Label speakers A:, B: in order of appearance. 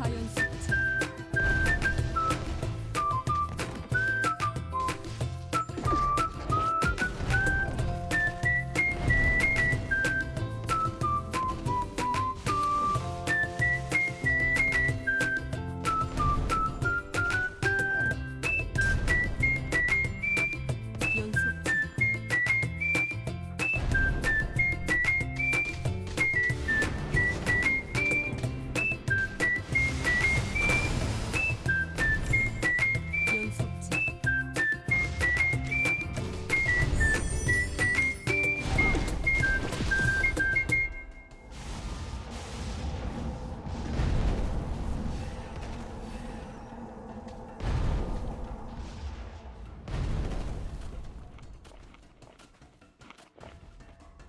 A: 자연스럽